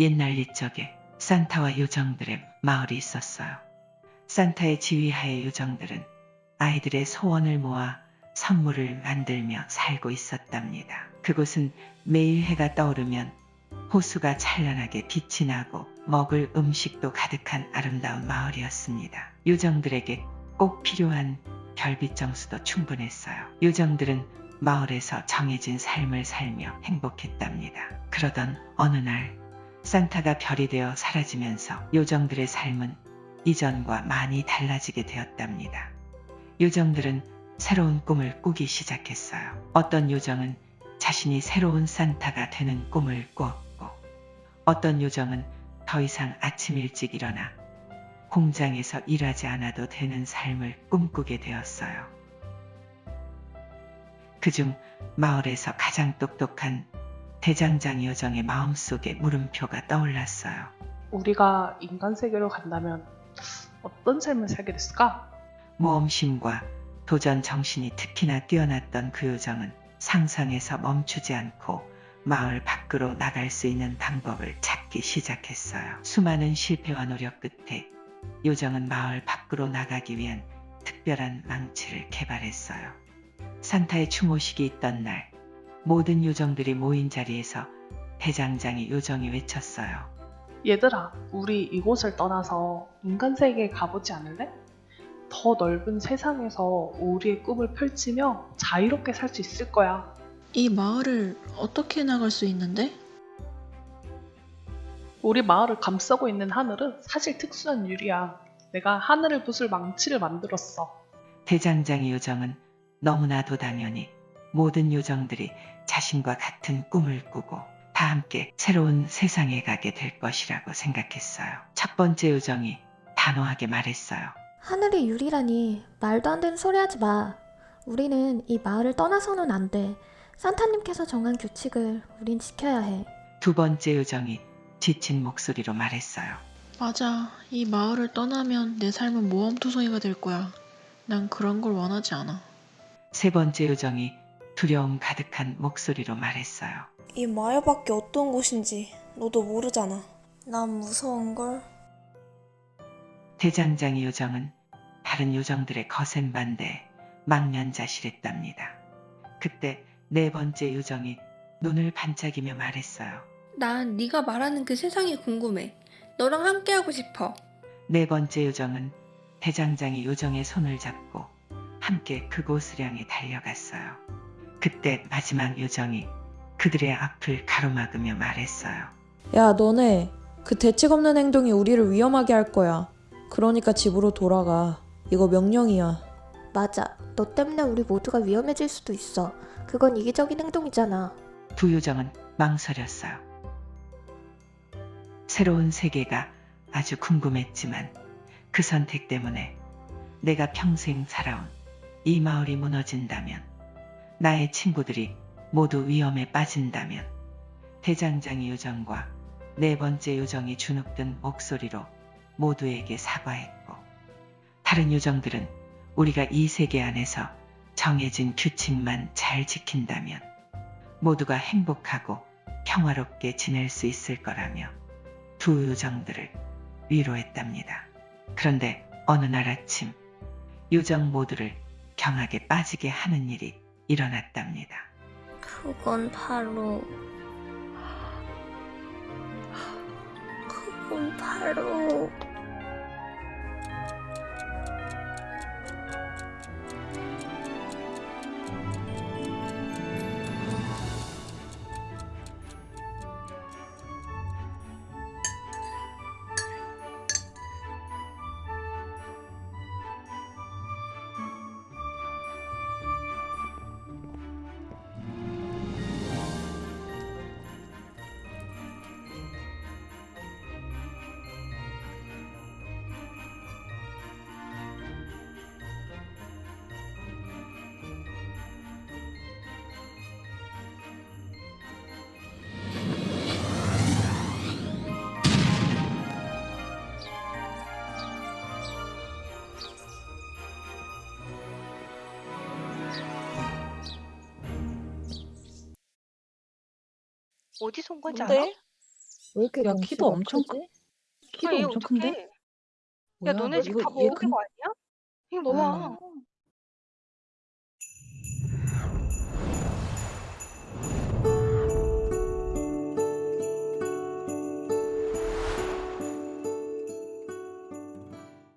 옛날 옛적에 산타와 요정들의 마을이 있었어요. 산타의 지휘하에 요정들은 아이들의 소원을 모아 선물을 만들며 살고 있었답니다. 그곳은 매일 해가 떠오르면 호수가 찬란하게 빛이 나고 먹을 음식도 가득한 아름다운 마을이었습니다. 요정들에게 꼭 필요한 별빛 정수도 충분했어요. 요정들은 마을에서 정해진 삶을 살며 행복했답니다. 그러던 어느 날 산타가 별이 되어 사라지면서 요정들의 삶은 이전과 많이 달라지게 되었답니다. 요정들은 새로운 꿈을 꾸기 시작했어요. 어떤 요정은 자신이 새로운 산타가 되는 꿈을 꾸었고, 어떤 요정은 더 이상 아침 일찍 일어나 공장에서 일하지 않아도 되는 삶을 꿈꾸게 되었어요. 그중 마을에서 가장 똑똑한 대장장 요정의 마음속에 물음표가 떠올랐어요. 우리가 인간 세계로 간다면 어떤 삶을 살게 됐을까? 모험심과 도전 정신이 특히나 뛰어났던 그 요정은 상상에서 멈추지 않고 마을 밖으로 나갈 수 있는 방법을 찾기 시작했어요. 수많은 실패와 노력 끝에 요정은 마을 밖으로 나가기 위한 특별한 망치를 개발했어요. 산타의 추모식이 있던 날 모든 요정들이 모인 자리에서 대장장이 요정이 외쳤어요. 얘들아, 우리 이곳을 떠나서 인간 세계에 가보지 않을래? 더 넓은 세상에서 우리의 꿈을 펼치며 자유롭게 살 수 있을 거야. 이 마을을 어떻게 나갈 수 있는데? 우리 마을을 감싸고 있는 하늘은 사실 특수한 유리야. 내가 하늘을 부술 망치를 만들었어. 대장장이 요정은 너무나도 당연히 모든 요정들이 자신과 같은 꿈을 꾸고 다 함께 새로운 세상에 가게 될 것이라고 생각했어요. 첫 번째 요정이 단호하게 말했어요. 하늘이 유리라니 말도 안 되는 소리 하지 마. 우리는 이 마을을 떠나서는 안 돼. 산타님께서 정한 규칙을 우린 지켜야 해. 두 번째 요정이 지친 목소리로 말했어요. 맞아. 이 마을을 떠나면 내 삶은 모험투성이가 될 거야. 난 그런 걸 원하지 않아. 세 번째 요정이 두려움 가득한 목소리로 말했어요. 이 마을밖에 어떤 곳인지 너도 모르잖아. 난 무서운걸. 대장장이 요정은 다른 요정들의 거센 반대에 망연자실했답니다. 그때 네 번째 요정이 눈을 반짝이며 말했어요. 난 네가 말하는 그 세상이 궁금해. 너랑 함께하고 싶어. 네 번째 요정은 대장장이 요정의 손을 잡고 함께 그곳을 향해 달려갔어요. 그때 마지막 요정이 그들의 앞을 가로막으며 말했어요. 야, 너네. 그 대책 없는 행동이 우리를 위험하게 할 거야. 그러니까 집으로 돌아가. 이거 명령이야. 맞아. 너 때문에 우리 모두가 위험해질 수도 있어. 그건 이기적인 행동이잖아. 두 요정은 망설였어요. 새로운 세계가 아주 궁금했지만 그 선택 때문에 내가 평생 살아온 이 마을이 무너진다면 나의 친구들이 모두 위험에 빠진다면 대장장이 요정과 네 번째 요정이 주눅든 목소리로 모두에게 사과했고 다른 요정들은 우리가 이 세계 안에서 정해진 규칙만 잘 지킨다면 모두가 행복하고 평화롭게 지낼 수 있을 거라며 두 요정들을 위로했답니다. 그런데 어느 날 아침 요정 모두를 경악에 빠지게 하는 일이 일어났답니다. 그건 바로 그건 바로 어디서 온 건지 뭔데? 알아? 왜 이렇게 야, 덩치가 키도 엄청 크지? 키도 엄청 큰데? 야 뭐야, 너네 집 이거 다 얘 먹은 근- 거 아니야? 이거 아. 아.